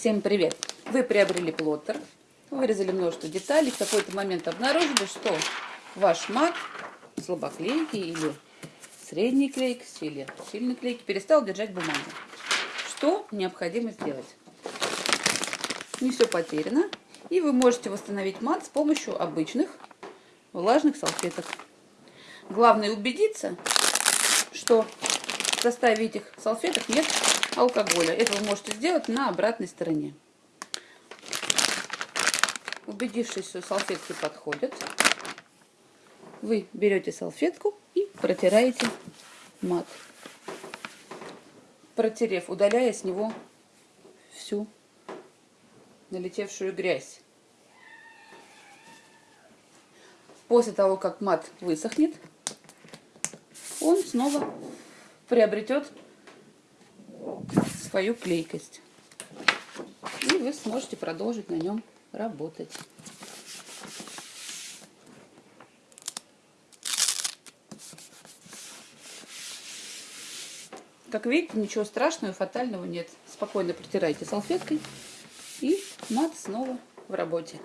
Всем привет! Вы приобрели плоттер, вырезали множество деталей, в какой-то момент обнаружили, что ваш мат слабоклейкий или средней клейкости или сильной клейки перестал держать бумагу. Что необходимо сделать? Не все потеряно, и вы можете восстановить мат с помощью обычных влажных салфеток. Главное убедиться, что в составе этих салфеток нет алкоголя. Это вы можете сделать на обратной стороне. Убедившись, что салфетки подходят, вы берете салфетку и протираете мат. Протерев, удаляя с него всю налетевшую грязь. После того, как мат высохнет, он снова приобретет свою клейкость. И вы сможете продолжить на нем работать. Как видите, ничего страшного, фатального нет. Спокойно протирайте салфеткой и мат снова в работе.